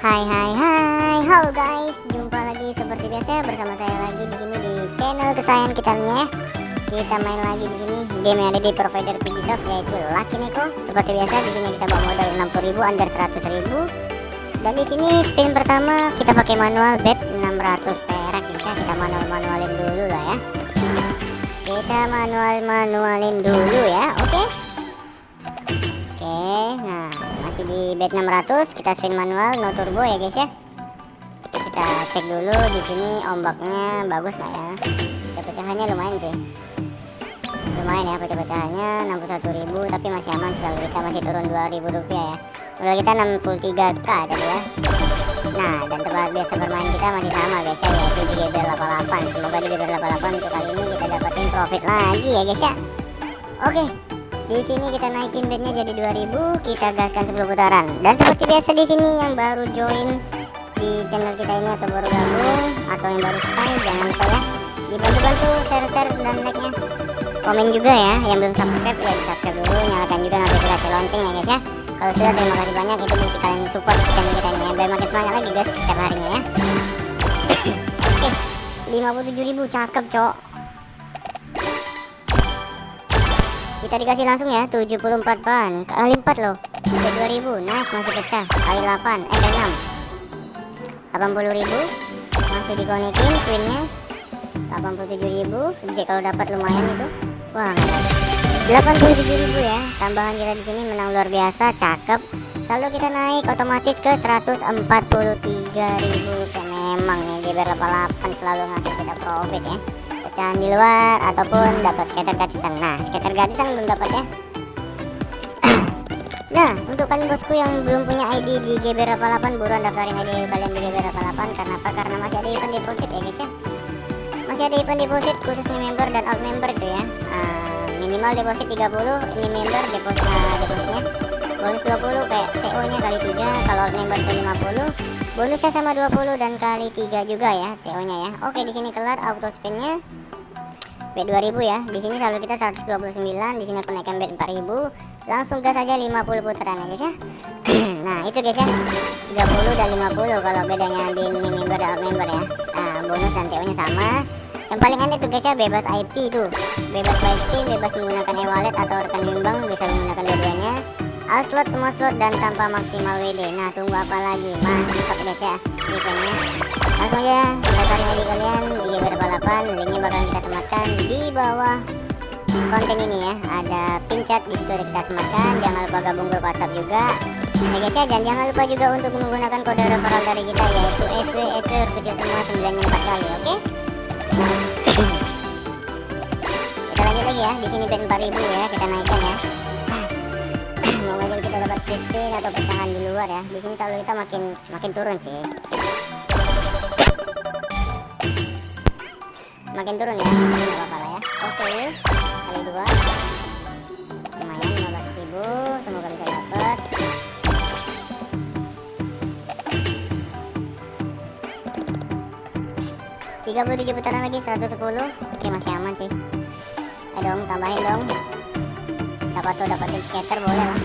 Hai hai hai, halo guys, jumpa lagi seperti biasa bersama saya lagi di sini di channel kesayangan kita ya. Kita main lagi di sini game yang ada di provider Piggysoft yaitu Lucky Neko. Seperti biasa di sini kita bawa modal 60.000 under 100.000. Dan di sini spin pertama kita pakai manual bet 600 perak bisa kita manual manualin dulu lah ya. Kita manual manualin dulu ya, oke? Okay? Masih di bet 600 kita spin manual no turbo ya guys ya. Kita cek dulu di sini ombaknya bagus nggak ya? Pecah-pecahannya lumayan sih. Lumayan ya pecah-pecahannya 61.000 tapi masih aman selalu kita masih turun 2.000 rupiah ya. Modal kita 63k tadi ya. Nah, dan tempat biasa bermain kita masih sama guys ya, yaitu di GBR 88. Semoga di GBR 88 untuk kali ini kita dapetin profit lagi ya guys ya. Oke, di sini kita naikin bednya jadi 2000, kita gaskan 10 putaran. Dan seperti biasa di sini yang baru join di channel kita ini atau baru gabung atau yang baru stay jangan lupa ya dibantu-bantu share-share dan like-nya. Komen juga ya yang belum subscribe ya di subscribe dulu, nyalakan juga notifikasi lonceng ya guys ya. Kalau sudah terima kasih banyak itu bukti kalian support channel kita ini ya biar makin semangat lagi guys setiap harinya ya. Oke, 57.000 cakep, Cok. Kita dikasih langsung ya 74 pan kali 4 loh. Udah 2000 nice masih pecah. Kali 8 eh kali 6 80.000 masih dikonekin queennya. 87.000 J kalau dapat lumayan itu. Wah 87.000 ya. Tambahan kita di sini menang luar biasa cakep. Selalu kita naik otomatis ke 143.000 kayak memang nih GBR 88 selalu ngasih kita profit ya pecahan di luar ataupun dapat skater gratisan. Nah skater gratisan belum dapat ya. Nah untuk kalian bosku yang belum punya ID di GBR 88 buruan daftarin ID kalian di GBR 88 karena apa? Karena masih ada event deposit ya guys ya. Masih ada event deposit khusus new member dan old member itu ya. Uh, minimal deposit 30 ini member deposit uh, depositnya. Bonus 20 kayak TO nya kali 3 kalau old member ke 50 bonusnya sama 20 dan kali 3 juga ya TO nya ya. Oke di sini kelar auto spinnya bet 2000 ya. Di sini selalu kita 129 di sini kenaikan bet 4000 langsung gas aja 50 putaran ya guys ya. Nah itu guys ya. 30 dan 50 kalau bedanya di ini member dan member ya. Nah bonus dan TO nya sama. Yang paling aneh tuh guys ya bebas IP itu bebas spin bebas menggunakan e-wallet atau rekan bimbang bisa menggunakan dua-duanya. All slot semua slot dan tanpa maksimal WD nah tunggu apa lagi? Mantap guys ya eventnya langsung aja daftarin ID kalian. Di GBR 88 linknya bakal kita sematkan di bawah konten ini ya. Ada pin chat di situ kita sematkan. Jangan lupa gabung grup WhatsApp juga. Ya guys ya dan jangan lupa juga untuk menggunakan kode referral dari kita yaitu SW SW kecil semua 94 kali oke? Okay? kita lanjut lagi ya. Di sini band 4000 ya kita naikkan ya. Semoga kita dapat free spin atau pecahan di luar ya. Di sini selalu kita makin makin turun sih makin turun ya nggak apa-apa lah ya. Oke. Kali dua. Lumayan 15.000 semoga bisa dapat tiga puluh tujuh putaran lagi 110 oke masih aman sih. Ayo dong tambahin dong. Dapat tuh dapatin skater boleh lah.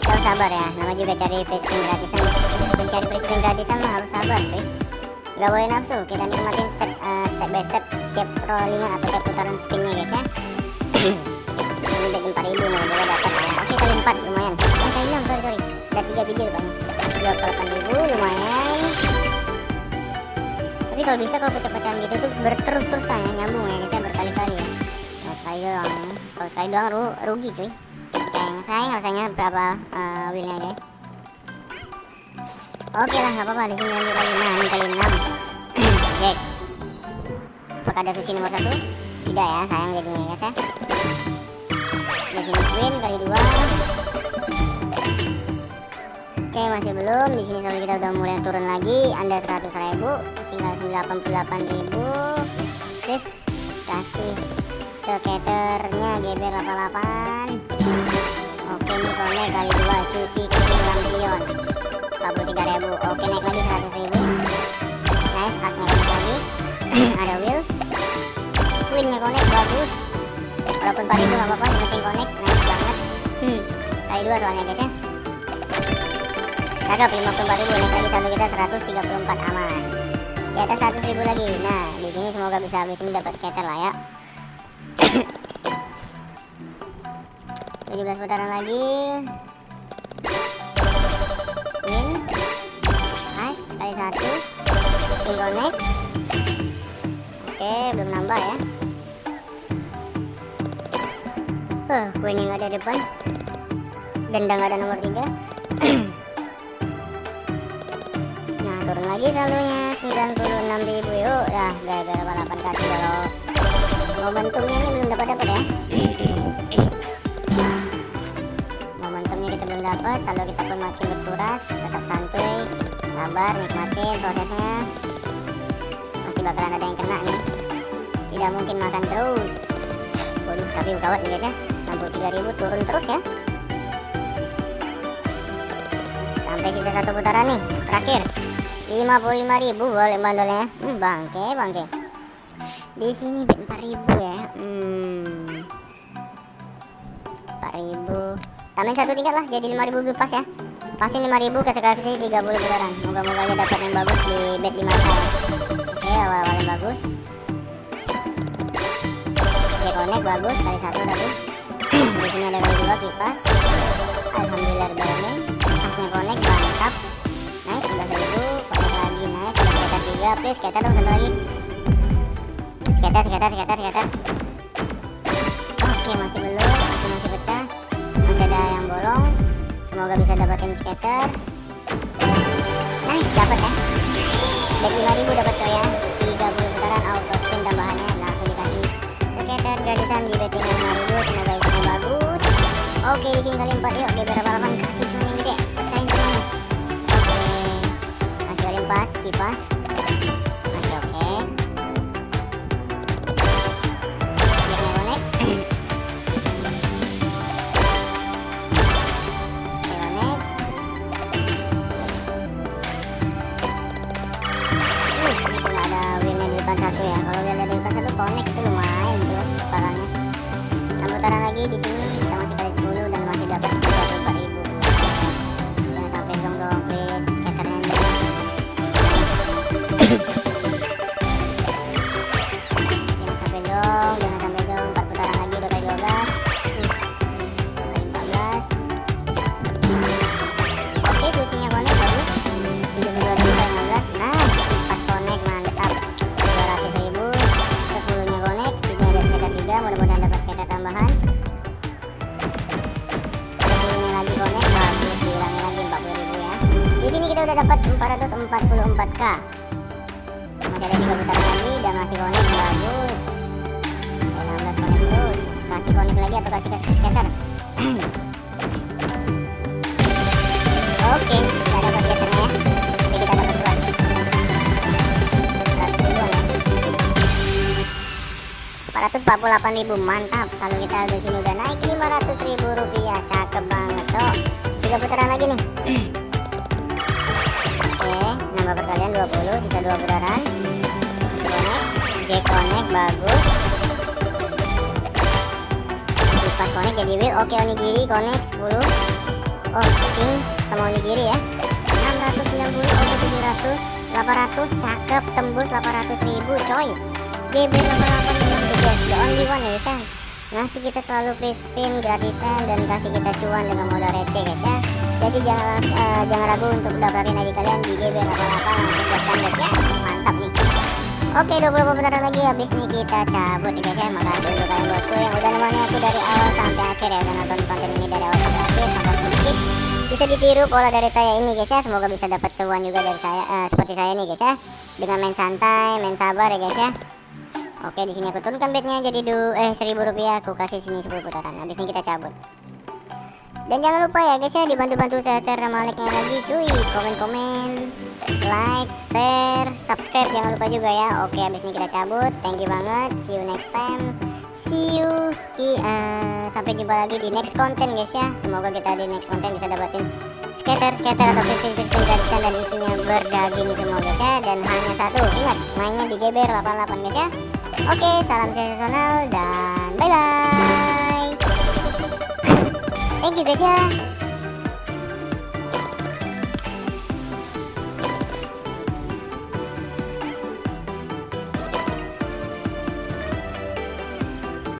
Kita harus sabar ya. Nama juga cari free spin gratisan. Mencari free spin gratisan mah harus sabar sih nggak boleh nafsu kita nikmatin step uh, step by step tiap rollingan atau tiap putaran spinnya guys ya. Ini bet 4000 nih boleh dapat ya. Oke kali 4 lumayan. Oh kali 6 sorry sorry. Ada 3 biji rupanya. 28.000 lumayan. Tapi kalau bisa kalau pecah-pecahan gitu tuh berterus-terusan ya nyambung ya guys ya berkali-kali ya. Kalau sekali doang kalau sekali doang ru rugi cuy. Sayang sayang rasanya berapa uh, willnya aja Oke lah, nggak apa-apa. Di sini lanjut lagi. Nah, ini kali 6. Jack. Apakah ada sushi nomor satu? Tidak ya, sayang jadinya guys ya. Di sini queen kali dua. Oke, masih belum. Di sini selalu kita udah mulai turun lagi. Anda 100 ribu, tinggal 98 ribu. Terus kasih skaternya GBR 88. Oke, ini kali dua. Sushi kecil lampion. 43 ribu oke naik lagi 100 ribu. Nice asnya connect lagi ada wheel queennya connect bagus. Walaupun 4 ribu gak apa-apa yang penting connect nice banget. Hmm kali dua soalnya guys ya. Cakep 54.000 naik lagi saldo kita 134 aman. Di atas 100.000 lagi. Nah di sini semoga bisa habis ini dapat skater lah ya. 17 putaran lagi. Win kali satu. Spin connect oke belum nambah ya. Uh, winning ada depan. Dendang ada nomor 3 nah turun lagi saldonya. 96.000 yuk dah gara-gara balapan kasih kalau momentumnya ini belum dapat dapat ya? Momentumnya kita belum dapat. Saldo kita pun makin berkuras. Tetap santuy sabar nikmatin prosesnya. Masih bakalan ada yang kena nih. Tidak mungkin makan terus. Waduh tapi gawat nih guys ya. 63.000 turun terus ya. Sampai sisa satu putaran nih terakhir. 55.000 boleh bandolnya hmm, bangke bangke. Di sini bet 4.000 ya. Hmm. 4.000 tambahin satu tingkat lah jadi 5.000 pas ya pasti 5.000 kasih kasih 30 putaran moga-moga aja dapat yang bagus di bet 5 ya oke awal-awal yang bagus. Oke connect bagus kali satu tapi di sini ada kali dua kipas. Alhamdulillah berani pasnya connect mantap. Nice sudah ribu. Connect lagi nice. Skater tiga please skater dong satu lagi. Skater skater skater skater oke masih belum semoga bisa dapatin skater. Nice dapat ya. Bet 5000 dapat coy ya. 30 putaran auto spin tambahannya langsung dikasih skater gratisan di bettingan 5000 semoga isinya bagus. Oke di sini kali 4 yuk oke berapa putaran lagi kita udah dapat 444k. Masih ada 3 putaran lagi dan masih connect bagus. Oke, 16 connect terus. Kasih connect lagi atau kasih kasih skater. Oke, kita dapat skaternya ya. Oke, kita dapat dua. 100 ribuan ya. 448 ribu mantap saldo kita di sini udah naik 500 ribu rupiah cakep banget cok tiga putaran lagi nih nambah perkalian 20 sisa dua putaran connect J connect bagus. Kipas connect jadi wheel oke onigiri connect 10 oh king sama onigiri ya. 690 oke 700 800 cakep. Tembus 800 ribu coy. GB 88 memang the only one ya ya ngasih kita selalu free spin gratisan dan kasih kita cuan dengan modal receh guys ya jadi jangan eh, jangan ragu untuk daftarin ID kalian di GB 88 langsung guys ya. Mantap nih. Oke 20 putaran lagi. Habis nih kita cabut guys ya. Makasih untuk kalian bosku yang udah nemenin aku dari awal sampai akhir ya. Udah nonton konten ini dari awal sampai akhir tanpa skip Bisa ditiru pola dari saya ini guys ya. Semoga bisa dapat cuan juga dari saya eh, Seperti saya nih guys ya. Dengan main santai, main sabar ya guys ya. Oke di sini aku turunkan bednya jadi du eh seribu rupiah. Aku kasih sini 10 putaran. Habis ini kita cabut dan jangan lupa ya guys ya dibantu-bantu saya share sama like-nya lagi cuy. Komen-komen like share subscribe jangan lupa juga ya. Oke habis ini kita cabut. Thank you banget. See you next time. See you. Di eh, sampai jumpa lagi di next konten guys ya. Semoga kita di next konten bisa dapetin skater skater atau fishing fishing gratisan dan isinya berdaging semua guys ya. Dan hanya satu ingat mainnya di GBR 88 guys ya. Oke salam sensasional dan bye bye thank you guys ya